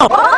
Oh!